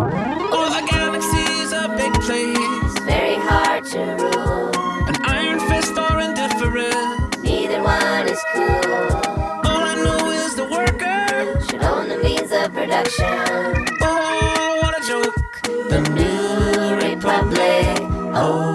Oh, the galaxy's a big place. Very hard to rule. An iron fist or indifferent. Neither one is cool. All I know is the workers own the means of production. Oh, what a joke. The New Republic. Oh.